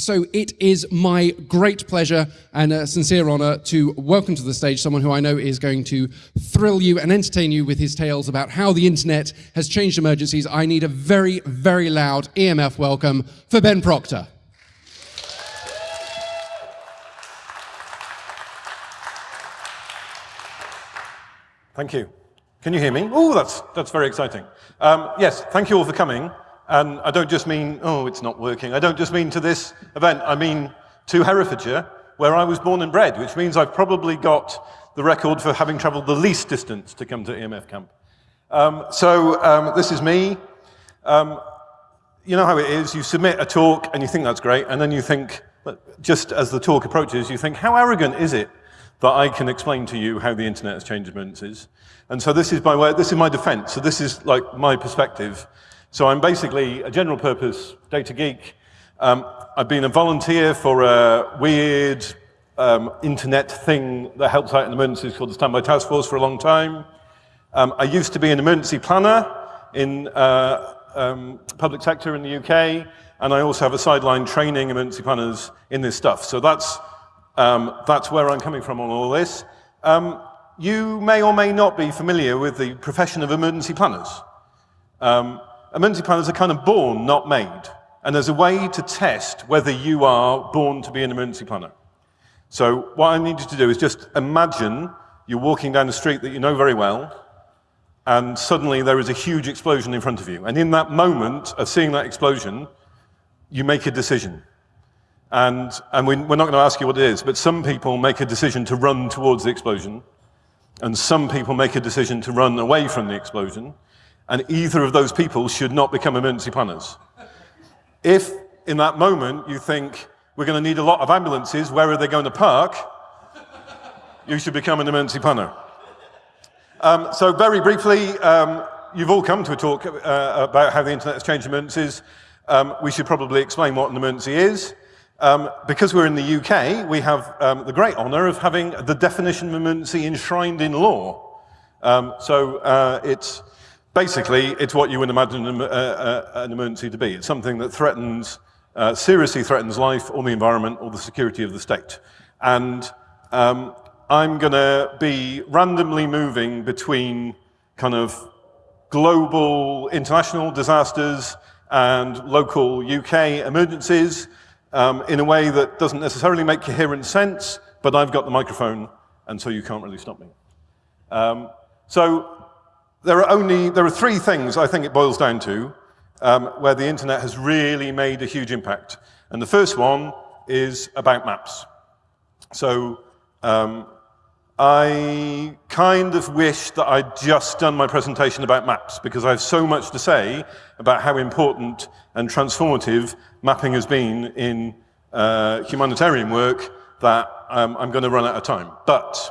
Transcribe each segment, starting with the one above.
So it is my great pleasure and a sincere honor to welcome to the stage someone who I know is going to thrill you and entertain you with his tales about how the internet has changed emergencies. I need a very, very loud EMF welcome for Ben Proctor. Thank you. Can you hear me? Oh, that's, that's very exciting. Um, yes, thank you all for coming. And I don't just mean, oh, it's not working. I don't just mean to this event. I mean to Herefordshire, where I was born and bred, which means I've probably got the record for having traveled the least distance to come to EMF camp. Um, so um, this is me. Um, you know how it is. You submit a talk and you think that's great. And then you think, just as the talk approaches, you think, how arrogant is it that I can explain to you how the internet has changed emergencies? And so this is my way, this is my defense. So this is like my perspective. So I'm basically a general purpose data geek. Um, I've been a volunteer for a weird um, internet thing that helps out in emergencies called the Standby Task Force for a long time. Um, I used to be an emergency planner in uh, um, public sector in the UK, and I also have a sideline training emergency planners in this stuff. So that's, um, that's where I'm coming from on all this. Um, you may or may not be familiar with the profession of emergency planners. Um, planners are kind of born, not made. And there's a way to test whether you are born to be an emergency planner. So what I need you to do is just imagine you're walking down a street that you know very well, and suddenly there is a huge explosion in front of you. And in that moment of seeing that explosion, you make a decision. And, and we, we're not going to ask you what it is, but some people make a decision to run towards the explosion, and some people make a decision to run away from the explosion, and either of those people should not become emergency planners. If in that moment you think, we're going to need a lot of ambulances, where are they going to park? you should become an emergency planner. Um, so very briefly, um, you've all come to a talk uh, about how the internet has changed emergencies. Um, we should probably explain what an emergency is. Um, because we're in the UK, we have um, the great honor of having the definition of emergency enshrined in law. Um, so uh, it's Basically, it's what you would imagine an, uh, uh, an emergency to be. It's something that threatens, uh, seriously threatens life or the environment or the security of the state. And um, I'm going to be randomly moving between kind of global international disasters and local UK emergencies um, in a way that doesn't necessarily make coherent sense, but I've got the microphone, and so you can't really stop me. Um, so there are only, there are three things I think it boils down to um, where the internet has really made a huge impact. And the first one is about maps. So um, I kind of wish that I'd just done my presentation about maps because I have so much to say about how important and transformative mapping has been in uh, humanitarian work that um, I'm going to run out of time. But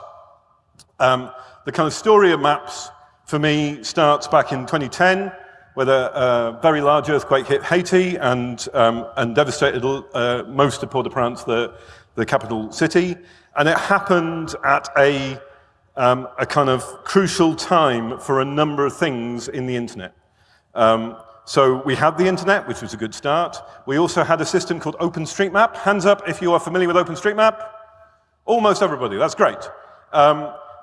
um, the kind of story of maps for me starts back in 2010, where a, very large earthquake hit Haiti and, um, and devastated uh, most of Port-au-Prince, the, the capital city. And it happened at a, um, a kind of crucial time for a number of things in the internet. Um, so we had the internet, which was a good start. We also had a system called OpenStreetMap. Hands up if you are familiar with OpenStreetMap. Almost everybody, that's great.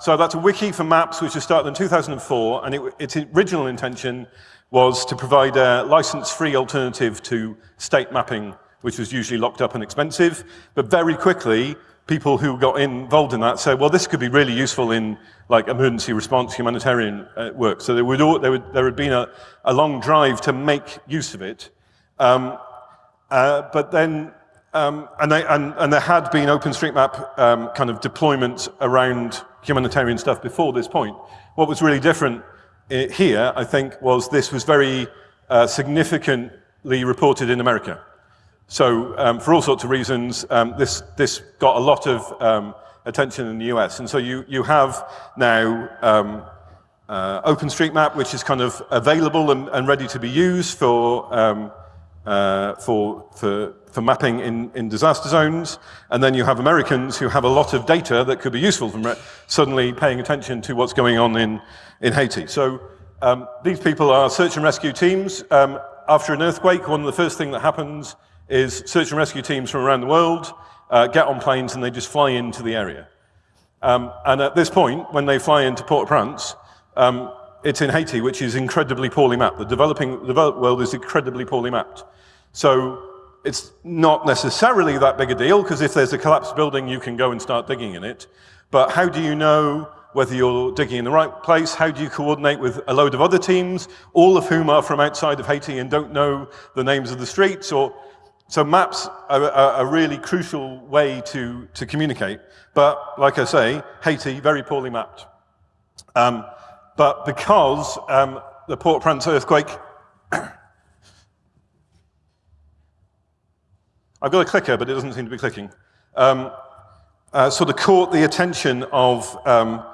So that's a wiki for maps, which was started in 2004, and it, its original intention was to provide a license-free alternative to state mapping, which was usually locked up and expensive. But very quickly, people who got involved in that said, well, this could be really useful in like emergency response humanitarian uh, work. So there would, all, there would, there had been a, a long drive to make use of it. Um, uh, but then um, and, they, and, and, there had been OpenStreetMap um, kind of deployments around humanitarian stuff before this point. What was really different eh, here, I think, was this was very uh, significantly reported in America. So um, for all sorts of reasons, um, this, this got a lot of um, attention in the US. And so you, you have now um, uh, OpenStreetMap, which is kind of available and, and ready to be used for, uh, for, for for mapping in, in disaster zones, and then you have Americans who have a lot of data that could be useful from suddenly paying attention to what's going on in, in Haiti. So um, these people are search and rescue teams. Um, after an earthquake, one of the first things that happens is search and rescue teams from around the world uh, get on planes and they just fly into the area. Um, and at this point, when they fly into Port-au-Prince, um, it's in Haiti, which is incredibly poorly mapped. The developing world is incredibly poorly mapped. So it's not necessarily that big a deal, because if there's a collapsed building, you can go and start digging in it. But how do you know whether you're digging in the right place? How do you coordinate with a load of other teams, all of whom are from outside of Haiti and don't know the names of the streets? Or so maps are a really crucial way to, to communicate. But like I say, Haiti, very poorly mapped. Um, but because um, the Port-au-Prince earthquake, I've got a clicker, but it doesn't seem to be clicking, um, uh, sort of caught the attention of, um,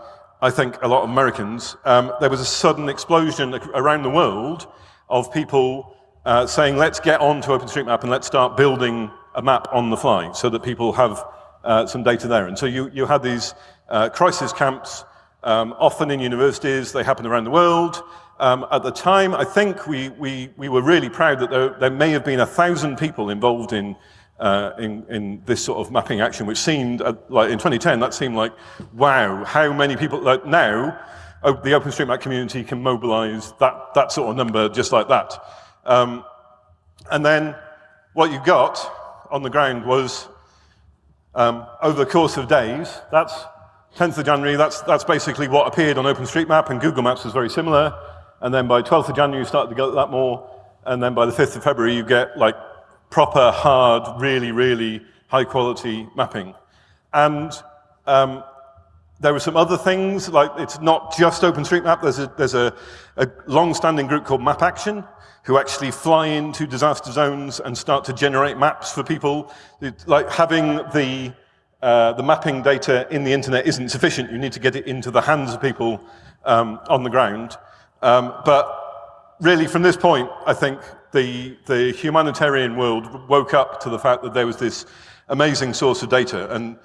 I think, a lot of Americans. Um, there was a sudden explosion around the world of people uh, saying, let's get on to OpenStreetMap and let's start building a map on the fly so that people have uh, some data there. And so you, you had these uh, crisis camps um, often in universities, they happen around the world. Um, at the time, I think we, we, we were really proud that there, there may have been a thousand people involved in, uh, in, in, this sort of mapping action, which seemed, uh, like in 2010, that seemed like, wow, how many people, like now, the OpenStreetMap community can mobilize that, that sort of number just like that. Um, and then what you got on the ground was, um, over the course of days, that's 10th of January, that's, that's basically what appeared on OpenStreetMap, and Google Maps was very similar. And then by 12th of January, you started to get that more. And then by the 5th of February, you get like proper, hard, really, really high quality mapping. And um, there were some other things, like it's not just OpenStreetMap. There's a, there's a, a long-standing group called Map Action, who actually fly into disaster zones and start to generate maps for people. It's like having the uh, the mapping data in the internet isn't sufficient. You need to get it into the hands of people um, on the ground. Um, but really, from this point, I think the, the humanitarian world woke up to the fact that there was this amazing source of data, and,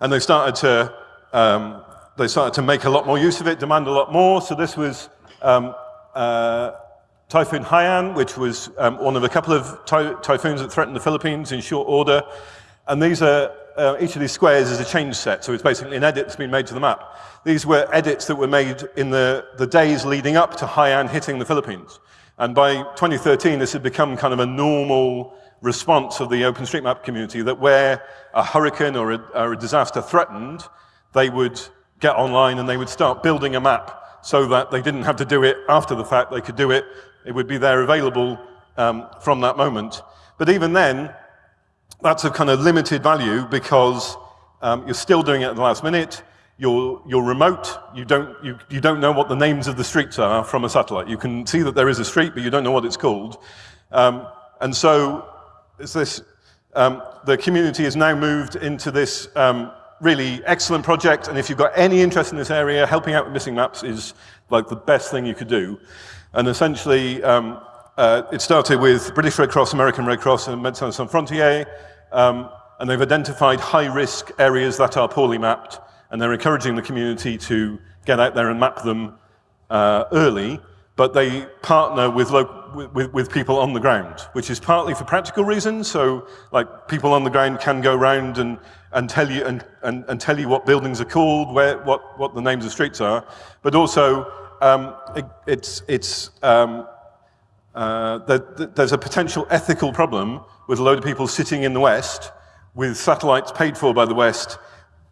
and they started to um, they started to make a lot more use of it, demand a lot more. So this was um, uh, Typhoon Haiyan, which was um, one of a couple of ty typhoons that threatened the Philippines in short order. And these are uh, each of these squares is a change set, so it's basically an edit that's been made to the map. These were edits that were made in the, the days leading up to Haiyan hitting the Philippines. And by 2013, this had become kind of a normal response of the OpenStreetMap community that where a hurricane or a, or a disaster threatened, they would get online and they would start building a map so that they didn't have to do it after the fact, they could do it, it would be there available um, from that moment. But even then, that's of kind of limited value because um, you're still doing it at the last minute. You're, you're remote. You don't, you, you don't know what the names of the streets are from a satellite. You can see that there is a street, but you don't know what it's called. Um, and so this, um, the community has now moved into this um, really excellent project. And if you've got any interest in this area, helping out with missing maps is like the best thing you could do. And essentially, um, uh, it started with British Red Cross, American Red Cross, and Médecins Sans Frontières, um, and they've identified high-risk areas that are poorly mapped, and they're encouraging the community to get out there and map them uh, early, but they partner with, with, with, people on the ground, which is partly for practical reasons, so like people on the ground can go around and, and, tell, you, and, and, and tell you what buildings are called, where, what, what the names of streets are, but also um, it, it's, it's um, uh, that, there's a potential ethical problem with a load of people sitting in the West with satellites paid for by the West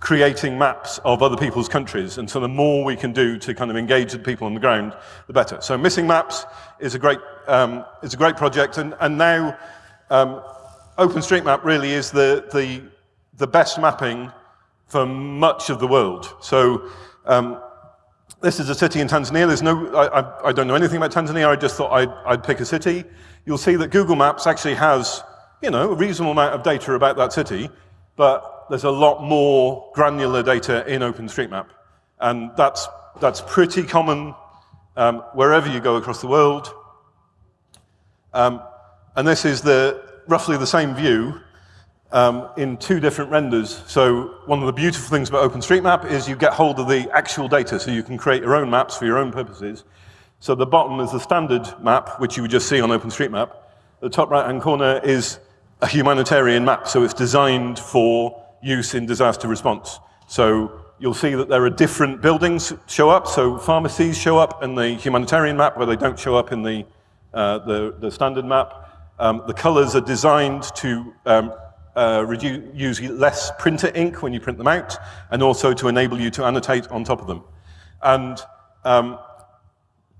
creating maps of other people's countries. And so the more we can do to kind of engage the people on the ground, the better. So Missing Maps is a great, um, is a great project. And, and now um, OpenStreetMap really is the, the, the best mapping for much of the world. So um, this is a city in Tanzania. There's no, I, I, don't know anything about Tanzania. I just thought I'd, I'd pick a city. You'll see that Google Maps actually has, you know, a reasonable amount of data about that city, but there's a lot more granular data in OpenStreetMap. And that's, that's pretty common um, wherever you go across the world. Um, and this is the, roughly the same view um, in two different renders. So one of the beautiful things about OpenStreetMap is you get hold of the actual data, so you can create your own maps for your own purposes. So the bottom is the standard map, which you would just see on OpenStreetMap. The top right-hand corner is a humanitarian map, so it's designed for use in disaster response. So you'll see that there are different buildings show up. So pharmacies show up in the humanitarian map where they don't show up in the, uh, the, the, standard map. Um, the colors are designed to um, uh, reduce, use less printer ink when you print them out, and also to enable you to annotate on top of them. And, um,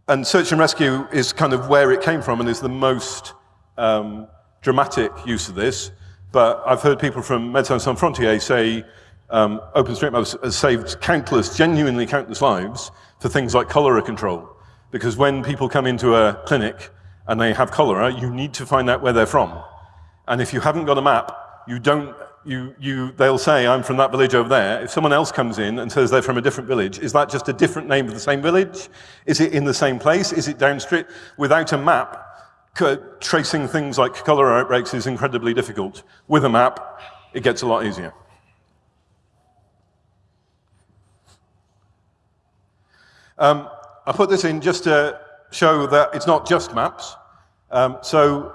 and search and rescue is kind of where it came from and is the most um, dramatic use of this. But I've heard people from Médecins Sans Frontières say um, OpenStreetMap has saved countless, genuinely countless lives for things like cholera control. Because when people come into a clinic and they have cholera, you need to find out where they're from. And if you haven't got a map, you don't, you, you, they'll say, I'm from that village over there. If someone else comes in and says they're from a different village, is that just a different name of the same village? Is it in the same place? Is it downstream? Without a map, tracing things like cholera outbreaks is incredibly difficult. With a map, it gets a lot easier. Um, I put this in just to show that it's not just maps. Um, so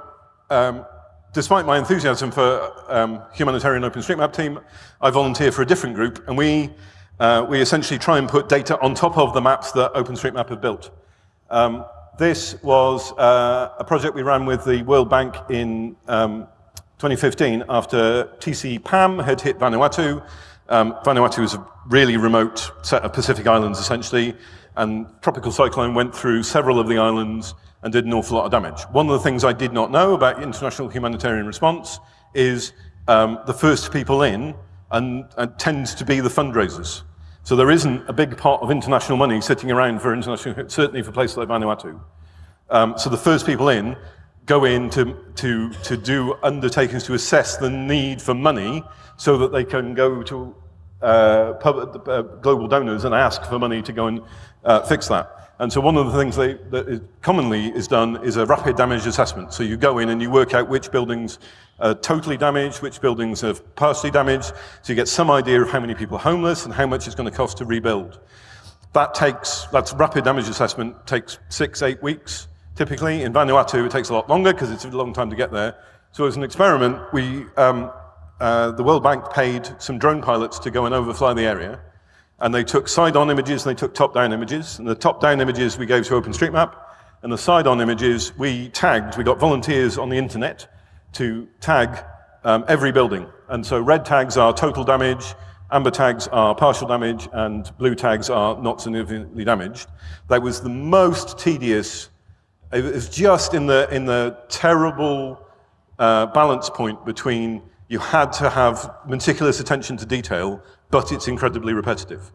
um, despite my enthusiasm for um, humanitarian OpenStreetMap team, I volunteer for a different group, and we, uh, we essentially try and put data on top of the maps that OpenStreetMap have built. This was uh, a project we ran with the World Bank in um, 2015 after TC-PAM had hit Vanuatu. Um, Vanuatu is a really remote set of Pacific islands, essentially, and tropical cyclone went through several of the islands and did an awful lot of damage. One of the things I did not know about international humanitarian response is um, the first people in and, and, tends to be the fundraisers. So there isn't a big pot of international money sitting around for international, certainly for places like Vanuatu. Um, so the first people in go in to, to, to do undertakings to assess the need for money so that they can go to uh, public, uh, global donors and ask for money to go and uh, fix that. And so one of the things they, that is commonly is done is a rapid damage assessment. So you go in and you work out which buildings are totally damaged, which buildings are partially damaged, so you get some idea of how many people are homeless and how much it's going to cost to rebuild. That takes, that's rapid damage assessment, takes six, eight weeks typically. In Vanuatu, it takes a lot longer because it's a long time to get there. So as an experiment, we, um, uh, the World Bank paid some drone pilots to go and overfly the area. And they took side-on images and they took top-down images. And the top-down images we gave to OpenStreetMap. And the side-on images we tagged. We got volunteers on the internet to tag um, every building. And so red tags are total damage, amber tags are partial damage, and blue tags are not significantly damaged. That was the most tedious. It was just in the, in the terrible uh, balance point between you had to have meticulous attention to detail, but it's incredibly repetitive.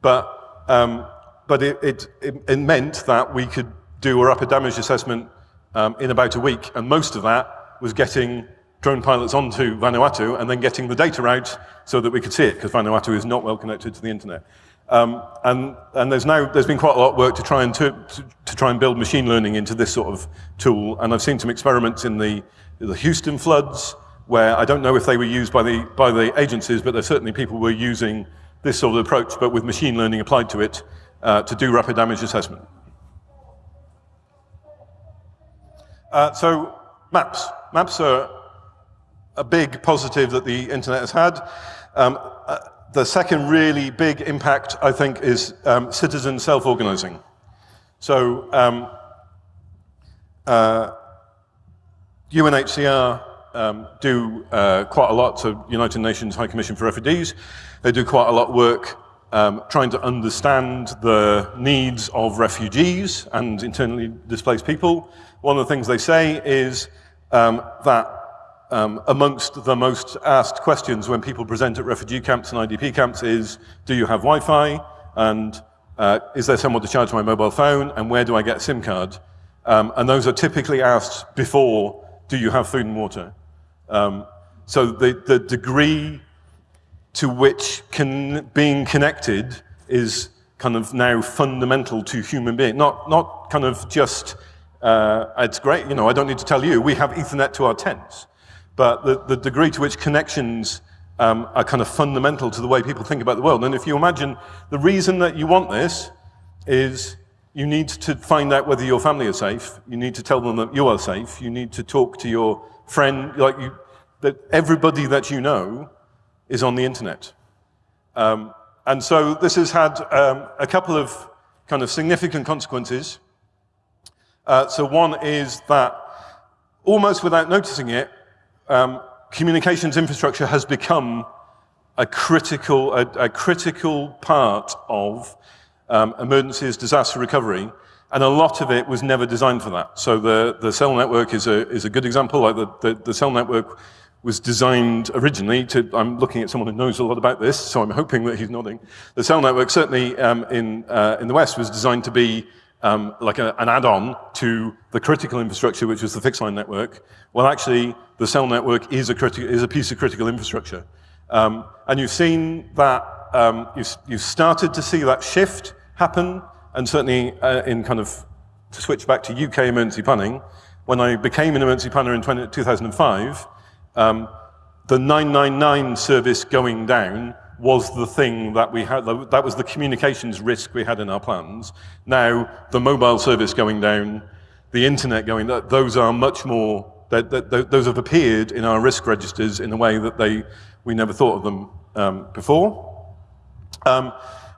But, um, but it, it, it, meant that we could do a rapid damage assessment um, in about a week, and most of that was getting drone pilots onto Vanuatu and then getting the data out so that we could see it, because Vanuatu is not well connected to the internet. Um, and, and there's now there's been quite a lot of work to try and to, to, to, try and build machine learning into this sort of tool. And I've seen some experiments in the, the Houston floods, where I don't know if they were used by the, by the agencies, but there certainly people were using this sort of approach, but with machine learning applied to it, uh, to do rapid damage assessment. Uh, so maps. Maps are a big positive that the internet has had. Um, uh, the second really big impact, I think, is um, citizen self-organizing. So um, UNHCR uh, um, do uh, quite a lot, so United Nations High Commission for Refugees, they do quite a lot of work um, trying to understand the needs of refugees and internally displaced people. One of the things they say is um, that um, amongst the most asked questions when people present at refugee camps and IDP camps is, do you have Wi-Fi? And uh, is there someone to charge my mobile phone? And where do I get a SIM card? Um, and those are typically asked before, do you have food and water? Um, so the, the degree to which can, being connected is kind of now fundamental to human being, not, not kind of just, uh, it's great, you know, I don't need to tell you, we have Ethernet to our tents. But the, the degree to which connections um, are kind of fundamental to the way people think about the world. And if you imagine the reason that you want this is you need to find out whether your family is safe. You need to tell them that you are safe. You need to talk to your friend. Like you, that everybody that you know is on the internet. Um, and so this has had um, a couple of kind of significant consequences. Uh, so one is that almost without noticing it, um, communications infrastructure has become a critical, a, a critical part of um, emergencies, disaster recovery, and a lot of it was never designed for that. So the, the cell network is a, is a good example. Like the, the, the cell network was designed originally to, I'm looking at someone who knows a lot about this, so I'm hoping that he's nodding. The cell network, certainly um, in, uh, in the West, was designed to be um, like a, an add-on to the critical infrastructure, which was the fixed line network. Well, actually, the cell network is a, is a piece of critical infrastructure. Um, and you've seen that, um, you've, you've started to see that shift happen, and certainly uh, in kind of, to switch back to UK emergency planning, when I became an emergency planner in 20, 2005, um, the 999 service going down was the thing that we had, that was the communications risk we had in our plans. Now, the mobile service going down, the internet going, down, those are much more, those have appeared in our risk registers in a way that they, we never thought of them um, before. Um,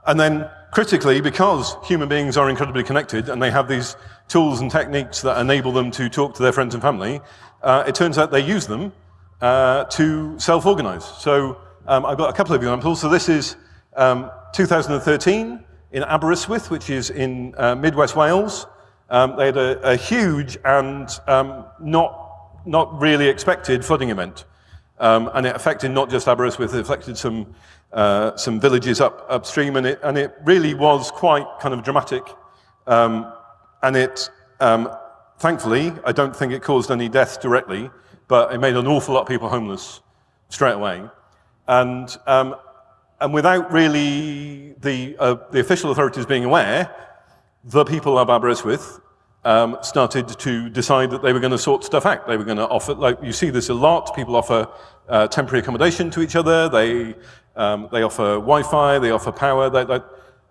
and then critically, because human beings are incredibly connected and they have these tools and techniques that enable them to talk to their friends and family, uh, it turns out they use them uh, to self-organize. So um, I've got a couple of examples. So this is um, 2013 in Aberystwyth, which is in uh, Midwest Wales. Um, they had a, a huge and um, not, not really expected flooding event. Um, and it affected not just Aberystwyth, it affected some, uh, some villages up, upstream, and it, and it really was quite kind of dramatic. Um, and it, thankfully, I don't think it caused any deaths directly, but it made an awful lot of people homeless straight away. And, um, and without really the, uh, the official authorities being aware, the people of Aberystwyth um, started to decide that they were going to sort stuff out. They were going to offer, like you see this a lot, people offer uh, temporary accommodation to each other, they, um, they offer Wi-Fi, they offer power, they, they,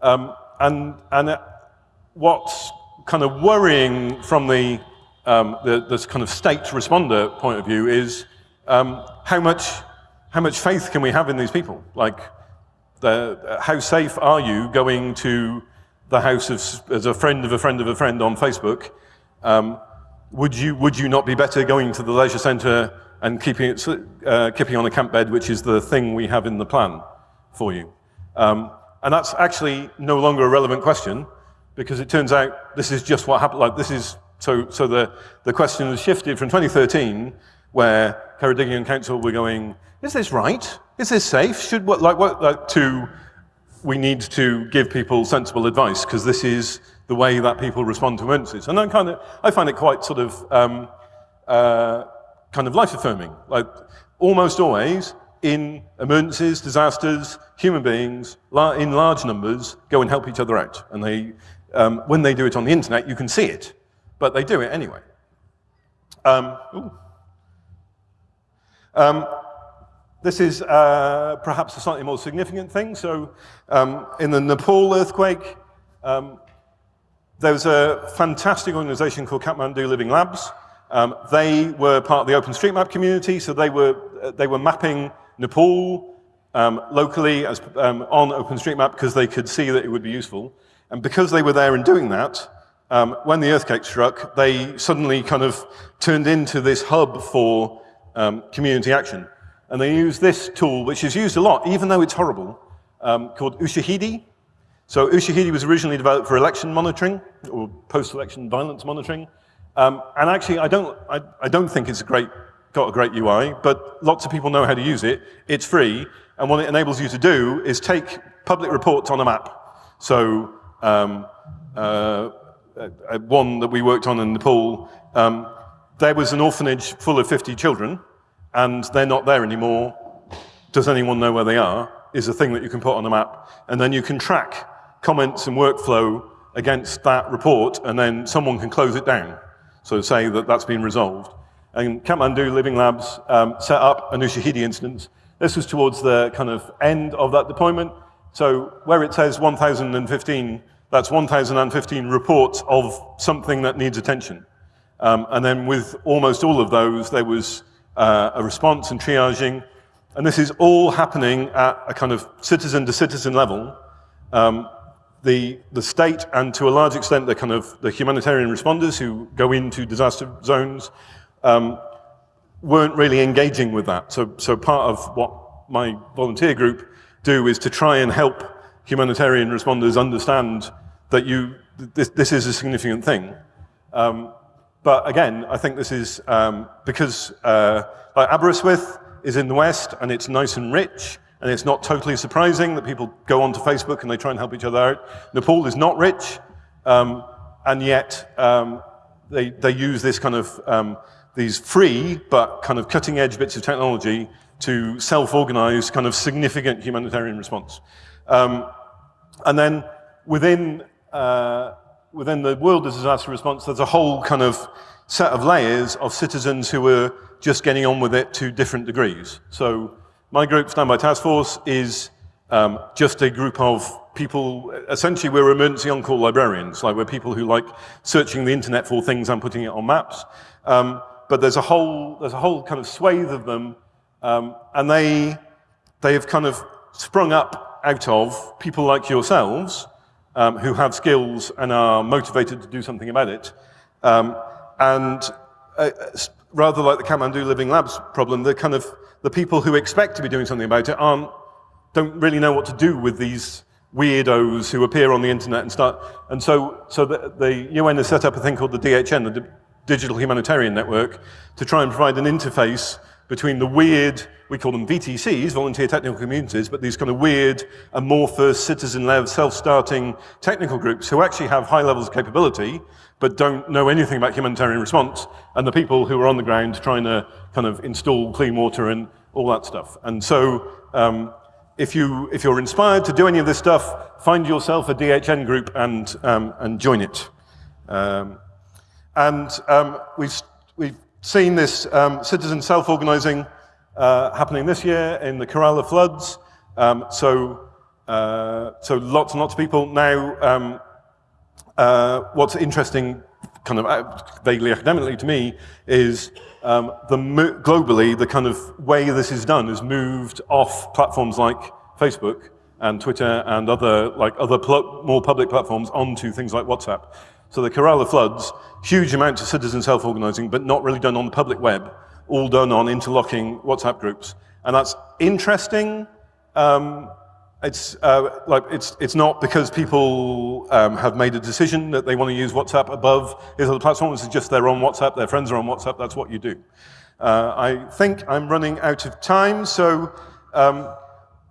um, and, and what's kind of worrying from the um, the, this kind of state responder point of view is um, how, much, how much faith can we have in these people? Like, the, how safe are you going to the house of, as a friend of a friend of a friend on Facebook? Um, would, you, would you not be better going to the leisure centre and keeping, it, uh, keeping on a camp bed, which is the thing we have in the plan for you? Um, and that's actually no longer a relevant question because it turns out this is just what happened. Like, this is so, so the, the question has shifted from 2013, where Ceredigion Council were going, is this right? Is this safe? Should what, like, what, like, to, we need to give people sensible advice, because this is the way that people respond to emergencies. And I kind of, I find it quite sort of, um, uh, kind of life-affirming. Like, almost always, in emergencies, disasters, human beings, in large numbers, go and help each other out. And they, um, when they do it on the internet, you can see it but they do it anyway. Um, um, this is uh, perhaps a slightly more significant thing. So um, in the Nepal earthquake, um, there was a fantastic organization called Kathmandu Living Labs. Um, they were part of the OpenStreetMap community, so they were, they were mapping Nepal um, locally as, on OpenStreetMap because they could see that it would be useful. And because they were there and doing that, um, when the earthquake struck, they suddenly kind of turned into this hub for um, community action. And they use this tool, which is used a lot, even though it's horrible, um, called Ushahidi. So Ushahidi was originally developed for election monitoring, or post-election violence monitoring. Um, and actually, I don't, I, I don't think it's a great, got a great UI, but lots of people know how to use it. It's free, and what it enables you to do is take public reports on a map. So um, uh, uh, uh, one that we worked on in Nepal, um, there was an orphanage full of 50 children, and they're not there anymore. Does anyone know where they are? Is a thing that you can put on a map. And then you can track comments and workflow against that report, and then someone can close it down. So say that that's been resolved. And Kathmandu Living Labs um, set up an Ushahidi instance. This was towards the kind of end of that deployment. So where it says 1,015 that's 1,015 reports of something that needs attention. Um, and then with almost all of those, there was uh, a response and triaging. And this is all happening at a kind of citizen to citizen level. Um, the, the state and to a large extent the kind of the humanitarian responders who go into disaster zones um, weren't really engaging with that. So, so part of what my volunteer group do is to try and help humanitarian responders understand that you, this, this is a significant thing. Um, but again, I think this is um, because uh, like Aberystwyth is in the West and it's nice and rich, and it's not totally surprising that people go onto Facebook and they try and help each other out. Nepal is not rich, um, and yet um, they, they use this kind of, um, these free but kind of cutting edge bits of technology to self-organize kind of significant humanitarian response. Um, and then within, uh, within the world of disaster response, there's a whole kind of set of layers of citizens who are just getting on with it to different degrees. So my group, Standby Task Force, is um, just a group of people, essentially we're emergency on-call librarians, like we're people who like searching the internet for things and putting it on maps. Um, but there's a whole, there's a whole kind of swathe of them, um, and they, they have kind of sprung up out of people like yourselves, um, who have skills and are motivated to do something about it. Um, and uh, rather like the Kathmandu Living Labs problem, the kind of the people who expect to be doing something about it aren't, don't really know what to do with these weirdos who appear on the internet and start. And so, so the, the UN has set up a thing called the DHN, the D Digital Humanitarian Network, to try and provide an interface between the weird, we call them VTCs, volunteer technical communities, but these kind of weird, amorphous, citizen-led, self-starting technical groups who actually have high levels of capability, but don't know anything about humanitarian response, and the people who are on the ground trying to kind of install clean water and all that stuff. And so um, if, you, if you're inspired to do any of this stuff, find yourself a DHN group and, um, and join it. Um, and um, we've, we've seen this um, citizen self-organizing uh, happening this year in the Kerala floods. Um, so, uh, so lots and lots of people now uh, what's interesting, kind of uh, vaguely academically to me, is um, the globally the kind of way this is done is moved off platforms like Facebook and Twitter and other like other more public platforms onto things like WhatsApp. So the Kerala floods, huge amounts of citizen self-organizing, but not really done on the public web, all done on interlocking WhatsApp groups. And that's interesting, um, it's, uh, like, it's, it's not because people um, have made a decision that they want to use WhatsApp above these other platforms, it's just they're on WhatsApp, their friends are on WhatsApp, that's what you do. Uh, I think I'm running out of time, so um,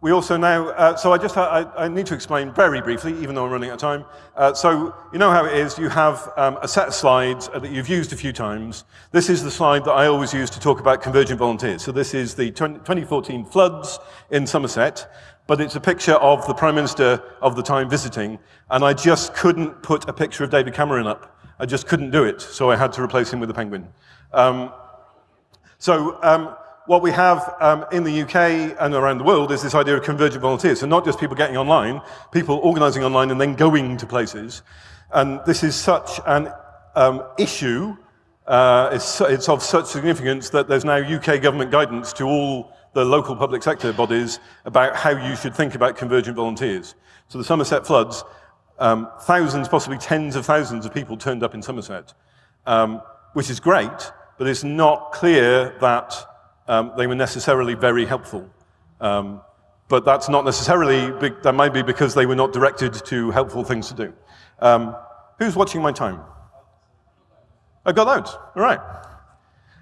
we also now, uh, so I just, I, I, need to explain very briefly, even though I'm running out of time. Uh, so you know how it is, you have um, a set of slides that you've used a few times. This is the slide that I always use to talk about convergent volunteers. So this is the 20, 2014 floods in Somerset but it's a picture of the Prime Minister of the time visiting, and I just couldn't put a picture of David Cameron up. I just couldn't do it, so I had to replace him with a penguin. Um, so um, what we have um, in the UK and around the world is this idea of convergent volunteers. So not just people getting online, people organizing online and then going to places. And this is such an um, issue, uh, it's, it's of such significance that there's now UK government guidance to all the local public sector bodies about how you should think about convergent volunteers. So the Somerset floods, um, thousands, possibly tens of thousands of people turned up in Somerset, um, which is great, but it's not clear that um, they were necessarily very helpful. Um, but that's not necessarily, that might be because they were not directed to helpful things to do. Um, who's watching my time? I got out, all right.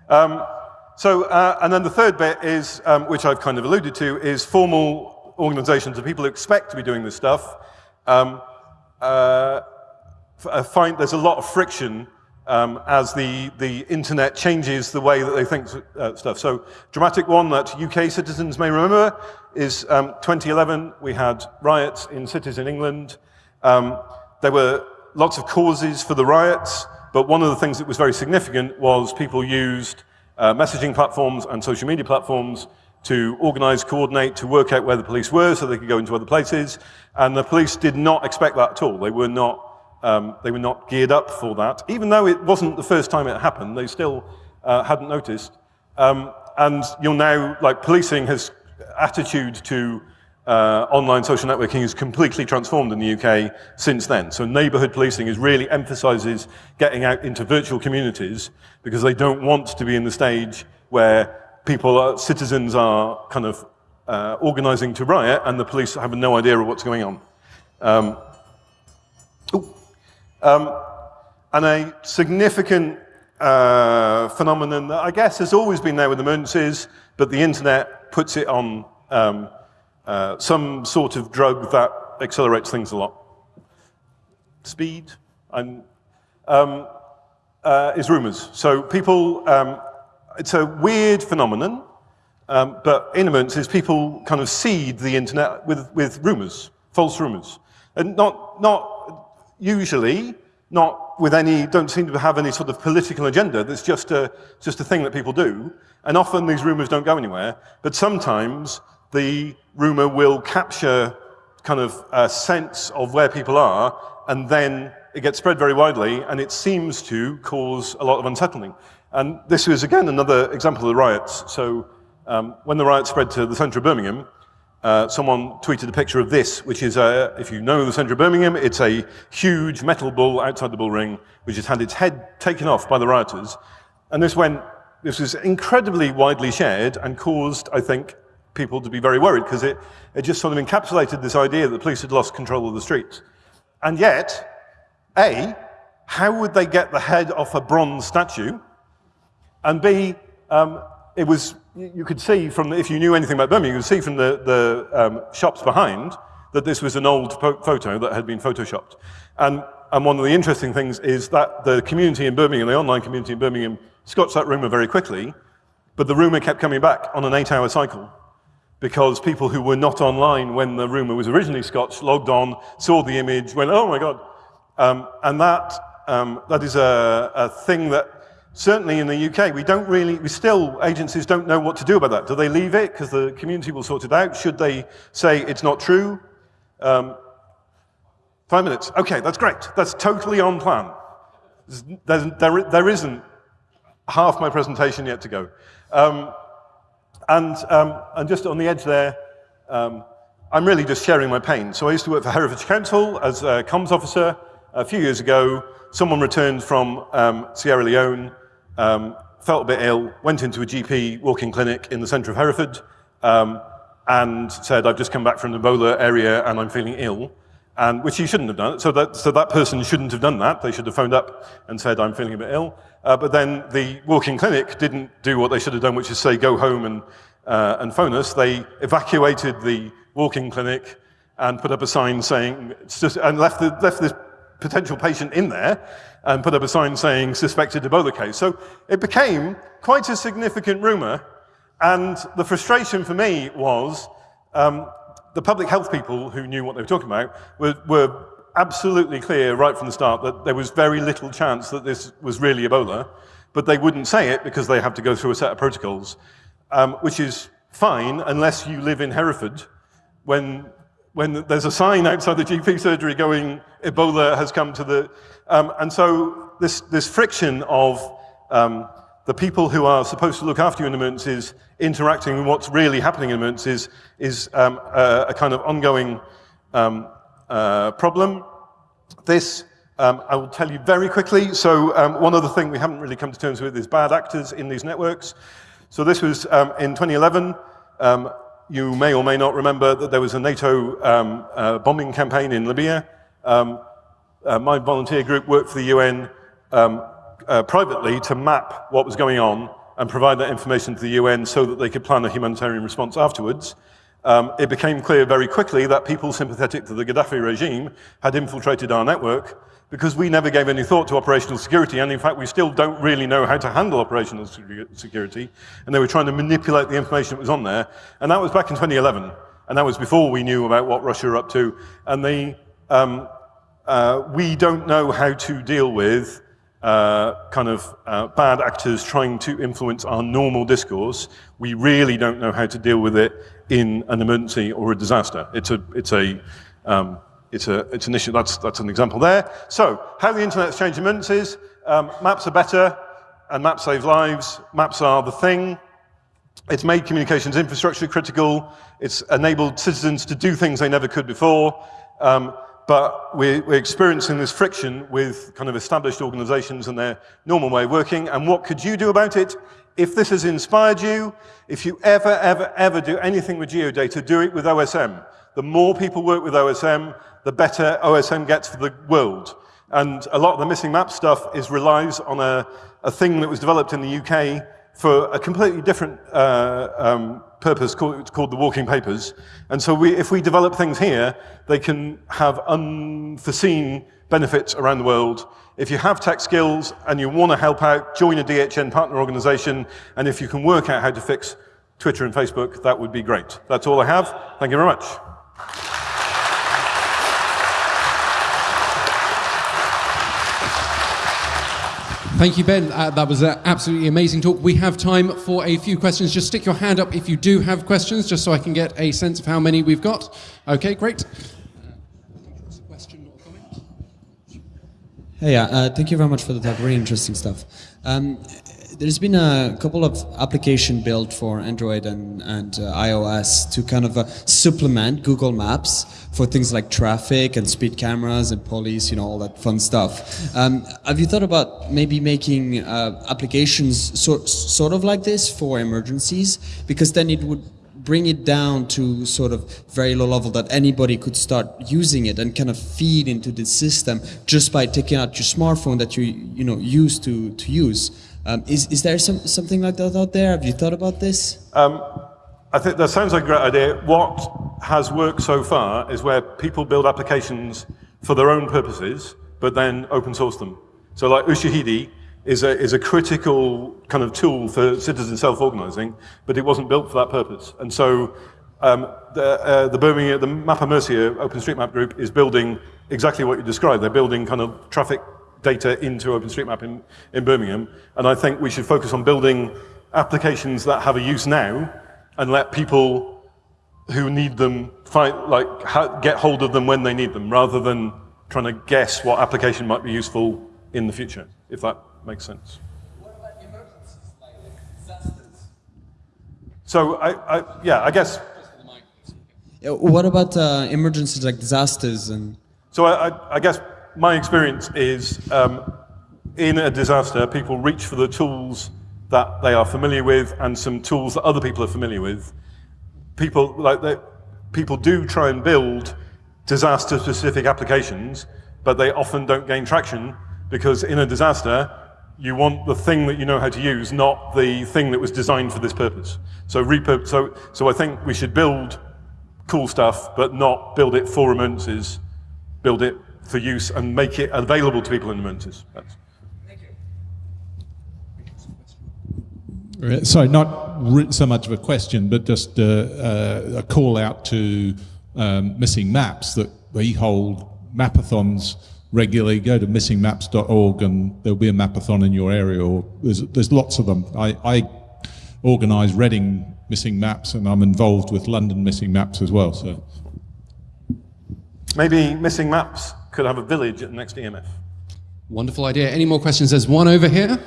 Um, so, uh, and then the third bit is, um, which I've kind of alluded to, is formal organizations of people who expect to be doing this stuff. Um, uh, I find there's a lot of friction um, as the, the internet changes the way that they think uh, stuff. So, dramatic one that UK citizens may remember is um, 2011, we had riots in cities in England. Um, there were lots of causes for the riots, but one of the things that was very significant was people used uh, messaging platforms and social media platforms to organize, coordinate, to work out where the police were so they could go into other places. And the police did not expect that at all. They were not, um, they were not geared up for that. Even though it wasn't the first time it happened, they still uh, hadn't noticed. Um, and you'll now, like policing has attitude to uh, online social networking is completely transformed in the UK since then. So neighborhood policing is really emphasizes getting out into virtual communities because they don't want to be in the stage where people, are, citizens are kind of uh, organizing to riot and the police have no idea of what's going on. Um, um, and a significant uh, phenomenon that I guess has always been there with emergencies, but the internet puts it on um, uh, some sort of drug that accelerates things a lot. Speed and, um, uh, is rumors. So people, um, it's a weird phenomenon, um, but in emergencies, people kind of seed the internet with, with rumors, false rumors. And not, not usually, not with any, don't seem to have any sort of political agenda. That's just a, just a thing that people do. And often these rumors don't go anywhere. But sometimes the rumor will capture kind of a sense of where people are, and then it gets spread very widely, and it seems to cause a lot of unsettling. And this was, again, another example of the riots. So um, when the riots spread to the centre of Birmingham, uh, someone tweeted a picture of this, which is, a, if you know the centre of Birmingham, it's a huge metal bull outside the bull ring, which has had its head taken off by the rioters. And this went, this was incredibly widely shared and caused, I think, people to be very worried because it, it just sort of encapsulated this idea that the police had lost control of the streets. And yet, A, how would they get the head off a bronze statue? And B, um, it was, you could see from, if you knew anything about Birmingham, you could see from the, the um, shops behind that this was an old photo that had been photoshopped. And, and one of the interesting things is that the community in Birmingham, the online community in Birmingham, scotched that rumor very quickly, but the rumor kept coming back on an eight-hour cycle because people who were not online when the rumor was originally scotched logged on, saw the image, went, oh my God. Um, and that, um, that is a, a thing that certainly in the UK, we don't really, we still, agencies don't know what to do about that. Do they leave it because the community will sort it out? Should they say it's not true? Um, five minutes. Okay, that's great. That's totally on plan. There's, there, there isn't half my presentation yet to go. Um, and, um, and just on the edge there, um, I'm really just sharing my pain. So I used to work for Herefordshire Council as a comms officer. A few years ago, someone returned from um, Sierra Leone, um, felt a bit ill, went into a GP walking clinic in the centre of Hereford, um, and said, I've just come back from the Ebola area and I'm feeling ill. And, which he shouldn't have done. So that, so that person shouldn't have done that. They should have phoned up and said, I'm feeling a bit ill. Uh, but then the walking clinic didn't do what they should have done, which is say, go home and, uh, and phone us. They evacuated the walking clinic and put up a sign saying, just, and left, the, left this potential patient in there and put up a sign saying suspected Ebola case. So it became quite a significant rumor. And the frustration for me was um, the public health people who knew what they were talking about were, were absolutely clear right from the start that there was very little chance that this was really Ebola, but they wouldn't say it because they have to go through a set of protocols, um, which is fine unless you live in Hereford when, when there's a sign outside the GP surgery going, Ebola has come to the... Um, and so this, this friction of um, the people who are supposed to look after you in emergencies interacting with what's really happening in emergencies is um, a, a, kind of ongoing um, uh, problem. This, um, I will tell you very quickly. So um, one other thing we haven't really come to terms with is bad actors in these networks. So this was in 2011. Um, you may or may not remember that there was a NATO um, uh, bombing campaign in Libya. Um, uh, my volunteer group worked for the UN uh, privately to map what was going on and provide that information to the UN so that they could plan a humanitarian response afterwards um, it became clear very quickly that people sympathetic to the Gaddafi regime had infiltrated our network because we never gave any thought to operational security, and in fact, we still don't really know how to handle operational security, and they were trying to manipulate the information that was on there, and that was back in 2011, and that was before we knew about what Russia were up to, and they, um, uh, we don't know how to deal with uh, kind of uh, bad actors trying to influence our normal discourse. We really don't know how to deal with it in an emergency or a disaster. It's a, it's a, um, it's a, it's an issue. That's, that's an example there. So, how the internet's changed emergencies. Um, maps are better, and maps save lives. Maps are the thing. it's made communications infrastructure critical. It's enabled citizens to do things they never could before. Um, but we're, we're, experiencing this friction with kind of established organizations and their normal way of working. And what could you do about it? If this has inspired you, if you ever, ever, ever do anything with geodata, do it with OSM. The more people work with OSM, the better OSM gets for the world. And a lot of the missing map stuff is relies on a, a thing that was developed in the UK for a completely different uh, um, purpose called, called, the walking papers. And so we, if we develop things here, they can have unforeseen benefits around the world. If you have tech skills and you want to help out, join a DHN partner organization. And if you can work out how to fix Twitter and Facebook, that would be great. That's all I have. Thank you very much. Thank you, Ben. Uh, that was an absolutely amazing talk. We have time for a few questions. Just stick your hand up if you do have questions, just so I can get a sense of how many we've got. Okay, great. Hey, uh, thank you very much for the talk. Really interesting stuff. Um, there's been a couple of application built for Android and, and uh, iOS to kind of uh, supplement Google Maps for things like traffic and speed cameras and police, you know, all that fun stuff. Um, have you thought about maybe making uh, applications sort, sort of like this for emergencies? Because then it would bring it down to sort of very low level that anybody could start using it and kind of feed into the system just by taking out your smartphone that you you know used to to use. Um, is is there some something like that out there? Have you thought about this? Um, I think that sounds like a great idea. What has worked so far is where people build applications for their own purposes, but then open source them. So like Ushahidi is a, is a critical kind of tool for citizen self-organizing, but it wasn't built for that purpose. And so um, the, uh, the Birmingham, the Mercia OpenStreetMap group is building exactly what you described. They're building kind of traffic data into OpenStreetMap in, in Birmingham. And I think we should focus on building applications that have a use now and let people who need them find, like, get hold of them when they need them, rather than trying to guess what application might be useful in the future, if that makes sense. What about emergencies, like disasters? So, I, I yeah, I guess. What about uh, emergencies like disasters and? So, I, I, I guess my experience is um, in a disaster, people reach for the tools that they are familiar with and some tools that other people are familiar with. People like they, people do try and build disaster-specific applications, but they often don't gain traction because in a disaster, you want the thing that you know how to use, not the thing that was designed for this purpose. So, so, so I think we should build cool stuff, but not build it for emergencies. Build it for use and make it available to people in emergencies. That's Sorry, not so much of a question, but just uh, uh, a call out to um, missing maps that we hold mapathons regularly. Go to missingmaps.org and there'll be a mapathon in your area, or there's, there's lots of them. I, I organise Reading missing maps, and I'm involved with London missing maps as well. So maybe missing maps could have a village at the next EMF. Wonderful idea. Any more questions? There's one over here.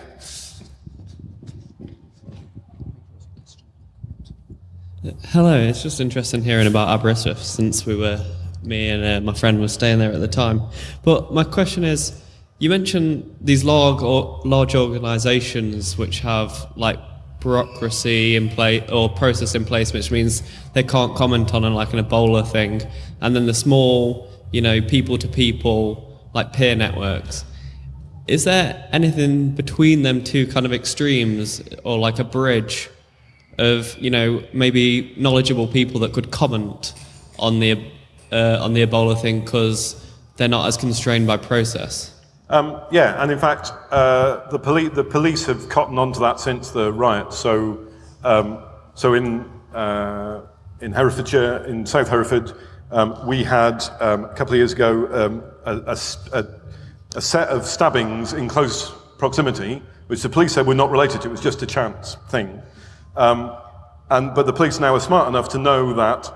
Hello, it's just interesting hearing about Aberystwyth since we were, me and uh, my friend were staying there at the time. But my question is, you mentioned these large, or large organizations which have like bureaucracy in place or process in place, which means they can't comment on like an Ebola thing. And then the small, you know, people to people, like peer networks. Is there anything between them two kind of extremes or like a bridge of you know maybe knowledgeable people that could comment on the uh, on the Ebola thing because they're not as constrained by process. Um, yeah, and in fact, uh, the, poli the police have cottoned onto that since the riot. So, um, so in uh, in Herefordshire, in South Hereford, um, we had um, a couple of years ago um, a, a, a set of stabbings in close proximity, which the police said were not related to. It was just a chance thing. Um, and, but the police now are smart enough to know that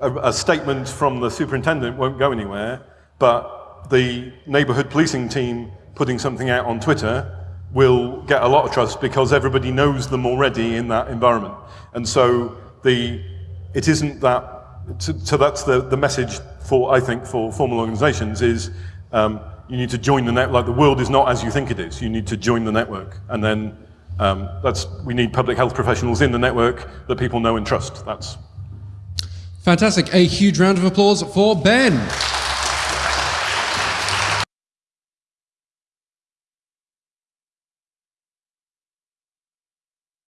a, statement from the superintendent won't go anywhere, but the neighbourhood policing team putting something out on Twitter will get a lot of trust because everybody knows them already in that environment. And so the, it isn't that, so, so that's the, the message for, I think, for formal organizations is um, you need to join the net, like the world is not as you think it is. You need to join the network. And then um, that's, we need public health professionals in the network that people know and trust. That's Fantastic. A huge round of applause for Ben.